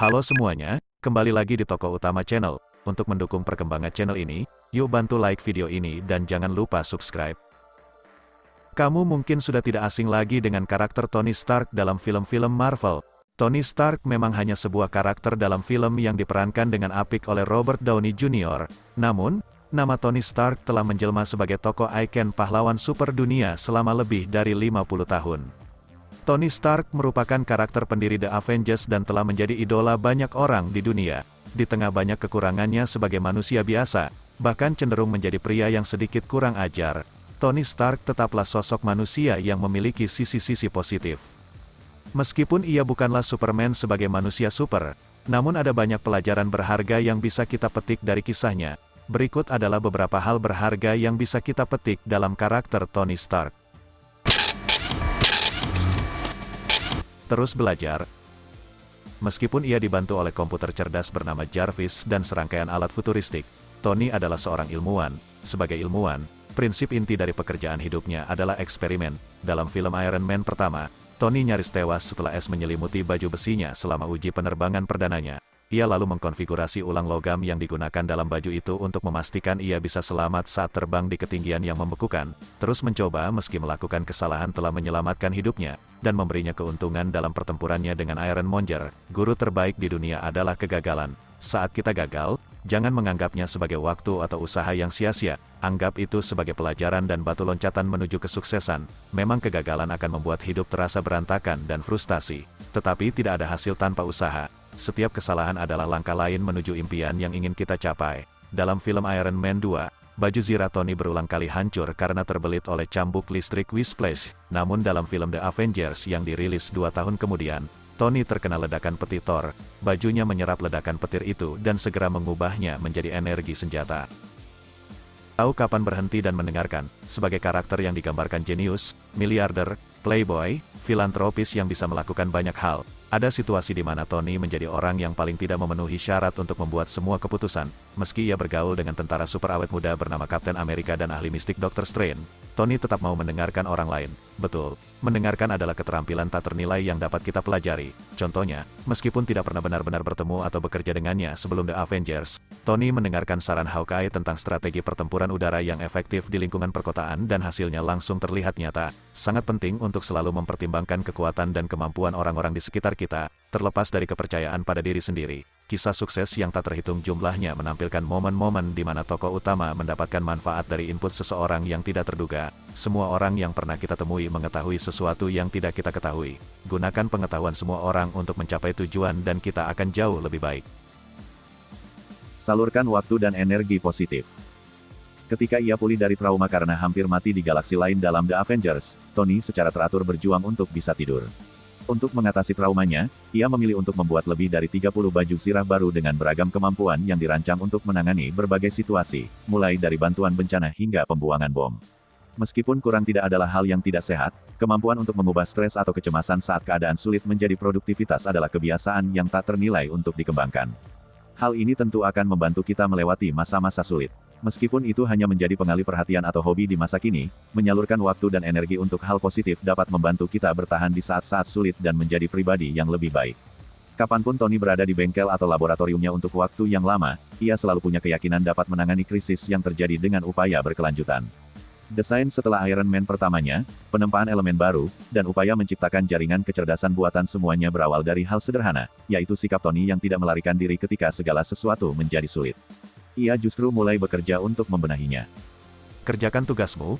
Halo semuanya, kembali lagi di toko utama channel. Untuk mendukung perkembangan channel ini, yuk bantu like video ini dan jangan lupa subscribe. Kamu mungkin sudah tidak asing lagi dengan karakter Tony Stark dalam film-film Marvel. Tony Stark memang hanya sebuah karakter dalam film yang diperankan dengan apik oleh Robert Downey Jr. Namun, nama Tony Stark telah menjelma sebagai tokoh ikon pahlawan super dunia selama lebih dari 50 tahun. Tony Stark merupakan karakter pendiri The Avengers dan telah menjadi idola banyak orang di dunia. Di tengah banyak kekurangannya sebagai manusia biasa, bahkan cenderung menjadi pria yang sedikit kurang ajar, Tony Stark tetaplah sosok manusia yang memiliki sisi-sisi positif. Meskipun ia bukanlah Superman sebagai manusia super, namun ada banyak pelajaran berharga yang bisa kita petik dari kisahnya. Berikut adalah beberapa hal berharga yang bisa kita petik dalam karakter Tony Stark. Terus belajar. Meskipun ia dibantu oleh komputer cerdas bernama Jarvis dan serangkaian alat futuristik, Tony adalah seorang ilmuwan. Sebagai ilmuwan, prinsip inti dari pekerjaan hidupnya adalah eksperimen. Dalam film Iron Man pertama, Tony nyaris tewas setelah es menyelimuti baju besinya selama uji penerbangan perdananya. Ia lalu mengkonfigurasi ulang logam yang digunakan dalam baju itu untuk memastikan ia bisa selamat saat terbang di ketinggian yang membekukan, terus mencoba meski melakukan kesalahan telah menyelamatkan hidupnya, dan memberinya keuntungan dalam pertempurannya dengan Iron Monger, guru terbaik di dunia adalah kegagalan. Saat kita gagal, jangan menganggapnya sebagai waktu atau usaha yang sia-sia, anggap itu sebagai pelajaran dan batu loncatan menuju kesuksesan. Memang kegagalan akan membuat hidup terasa berantakan dan frustasi, tetapi tidak ada hasil tanpa usaha setiap kesalahan adalah langkah lain menuju impian yang ingin kita capai. Dalam film Iron Man 2, baju Zira Tony berulang kali hancur karena terbelit oleh cambuk listrik Whisplash. Namun dalam film The Avengers yang dirilis dua tahun kemudian, Tony terkena ledakan peti Thor, bajunya menyerap ledakan petir itu dan segera mengubahnya menjadi energi senjata. Tahu kapan berhenti dan mendengarkan, sebagai karakter yang digambarkan jenius, miliarder, playboy, filantropis yang bisa melakukan banyak hal, ada situasi di mana Tony menjadi orang yang paling tidak memenuhi syarat untuk membuat semua keputusan, meski ia bergaul dengan tentara super awet muda bernama Kapten Amerika dan ahli mistik Dr. Strange. Tony tetap mau mendengarkan orang lain. Betul, mendengarkan adalah keterampilan tak ternilai yang dapat kita pelajari. Contohnya, meskipun tidak pernah benar-benar bertemu atau bekerja dengannya sebelum The Avengers, Tony mendengarkan saran Hawkeye tentang strategi pertempuran udara yang efektif di lingkungan perkotaan dan hasilnya langsung terlihat nyata. Sangat penting untuk selalu mempertimbangkan kekuatan dan kemampuan orang-orang di sekitar kita, terlepas dari kepercayaan pada diri sendiri. Kisah sukses yang tak terhitung jumlahnya menampilkan momen-momen di mana tokoh utama mendapatkan manfaat dari input seseorang yang tidak terduga. Semua orang yang pernah kita temui mengetahui sesuatu yang tidak kita ketahui. Gunakan pengetahuan semua orang untuk mencapai tujuan dan kita akan jauh lebih baik. Salurkan waktu dan energi positif. Ketika ia pulih dari trauma karena hampir mati di galaksi lain dalam The Avengers, Tony secara teratur berjuang untuk bisa tidur. Untuk mengatasi traumanya, ia memilih untuk membuat lebih dari 30 baju zirah baru dengan beragam kemampuan yang dirancang untuk menangani berbagai situasi, mulai dari bantuan bencana hingga pembuangan bom. Meskipun kurang tidak adalah hal yang tidak sehat, kemampuan untuk mengubah stres atau kecemasan saat keadaan sulit menjadi produktivitas adalah kebiasaan yang tak ternilai untuk dikembangkan. Hal ini tentu akan membantu kita melewati masa-masa sulit. Meskipun itu hanya menjadi pengalih perhatian atau hobi di masa kini, menyalurkan waktu dan energi untuk hal positif dapat membantu kita bertahan di saat-saat sulit dan menjadi pribadi yang lebih baik. Kapan pun Tony berada di bengkel atau laboratoriumnya untuk waktu yang lama, ia selalu punya keyakinan dapat menangani krisis yang terjadi dengan upaya berkelanjutan. Desain setelah Iron Man pertamanya, penempaan elemen baru, dan upaya menciptakan jaringan kecerdasan buatan semuanya berawal dari hal sederhana, yaitu sikap Tony yang tidak melarikan diri ketika segala sesuatu menjadi sulit ia justru mulai bekerja untuk membenahinya. Kerjakan tugasmu.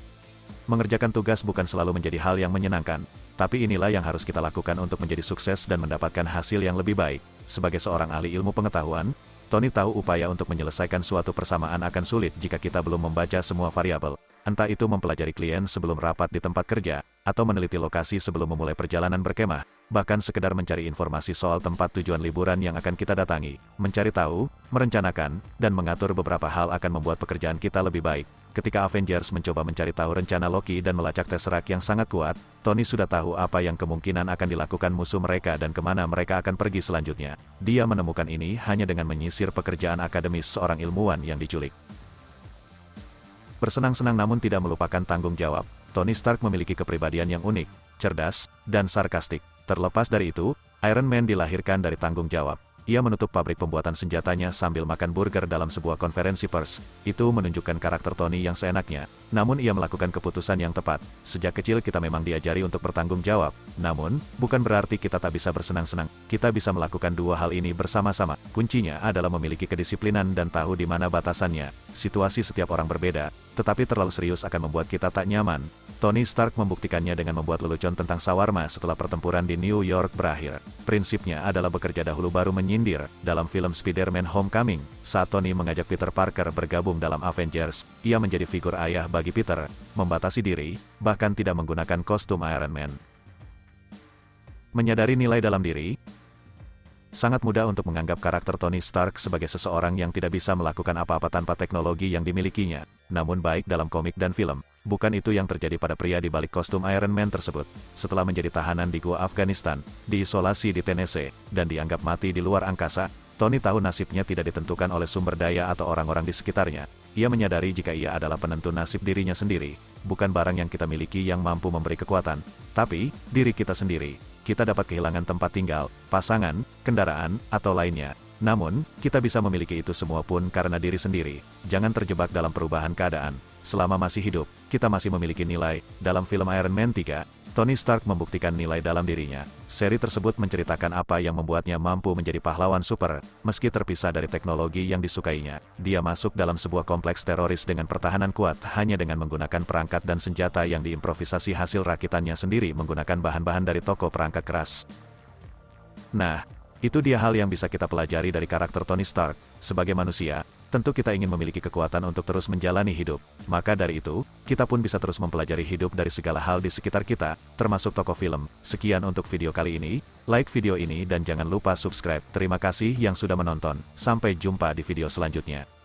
Mengerjakan tugas bukan selalu menjadi hal yang menyenangkan, tapi inilah yang harus kita lakukan untuk menjadi sukses dan mendapatkan hasil yang lebih baik. Sebagai seorang ahli ilmu pengetahuan, Tony tahu upaya untuk menyelesaikan suatu persamaan akan sulit jika kita belum membaca semua variabel. Entah itu mempelajari klien sebelum rapat di tempat kerja, atau meneliti lokasi sebelum memulai perjalanan berkemah, bahkan sekedar mencari informasi soal tempat tujuan liburan yang akan kita datangi, mencari tahu, merencanakan, dan mengatur beberapa hal akan membuat pekerjaan kita lebih baik. Ketika Avengers mencoba mencari tahu rencana Loki dan melacak Tesseract yang sangat kuat, Tony sudah tahu apa yang kemungkinan akan dilakukan musuh mereka dan ke mana mereka akan pergi selanjutnya. Dia menemukan ini hanya dengan menyisir pekerjaan akademis seorang ilmuwan yang diculik. Bersenang-senang namun tidak melupakan tanggung jawab, Tony Stark memiliki kepribadian yang unik, cerdas, dan sarkastik. Terlepas dari itu, Iron Man dilahirkan dari tanggung jawab. ia menutup pabrik pembuatan senjatanya sambil makan burger dalam sebuah konferensi pers. Itu menunjukkan karakter Tony yang seenaknya. Namun ia melakukan keputusan yang tepat. Sejak kecil kita memang diajari untuk bertanggung jawab. Namun, bukan berarti kita tak bisa bersenang-senang. Kita bisa melakukan dua hal ini bersama-sama. Kuncinya adalah memiliki kedisiplinan dan tahu di mana batasannya. Situasi setiap orang berbeda, tetapi terlalu serius akan membuat kita tak nyaman. Tony Stark membuktikannya dengan membuat lelucon tentang sawarma setelah pertempuran di New York berakhir. Prinsipnya adalah bekerja dahulu baru menyindir. Dalam film Spider-Man Homecoming, saat Tony mengajak Peter Parker bergabung dalam Avengers, ia menjadi figur ayah bagi Peter, membatasi diri, bahkan tidak menggunakan kostum Iron Man. Menyadari nilai dalam diri, Sangat mudah untuk menganggap karakter Tony Stark sebagai seseorang yang tidak bisa melakukan apa-apa tanpa teknologi yang dimilikinya. Namun baik dalam komik dan film, bukan itu yang terjadi pada pria di balik kostum Iron Man tersebut. Setelah menjadi tahanan di Gua Afghanistan, diisolasi di Tennessee, dan dianggap mati di luar angkasa, Tony tahu nasibnya tidak ditentukan oleh sumber daya atau orang-orang di sekitarnya. Ia menyadari jika ia adalah penentu nasib dirinya sendiri, bukan barang yang kita miliki yang mampu memberi kekuatan, tapi diri kita sendiri kita dapat kehilangan tempat tinggal, pasangan, kendaraan, atau lainnya. Namun, kita bisa memiliki itu semua pun karena diri sendiri. Jangan terjebak dalam perubahan keadaan. Selama masih hidup, kita masih memiliki nilai. Dalam film Iron Man 3, Tony Stark membuktikan nilai dalam dirinya. Seri tersebut menceritakan apa yang membuatnya mampu menjadi pahlawan super, meski terpisah dari teknologi yang disukainya. Dia masuk dalam sebuah kompleks teroris dengan pertahanan kuat hanya dengan menggunakan perangkat dan senjata yang diimprovisasi hasil rakitannya sendiri menggunakan bahan-bahan dari toko perangkat keras. Nah, itu dia hal yang bisa kita pelajari dari karakter Tony Stark. Sebagai manusia, tentu kita ingin memiliki kekuatan untuk terus menjalani hidup. Maka dari itu, kita pun bisa terus mempelajari hidup dari segala hal di sekitar kita, termasuk toko film. Sekian untuk video kali ini, like video ini dan jangan lupa subscribe. Terima kasih yang sudah menonton, sampai jumpa di video selanjutnya.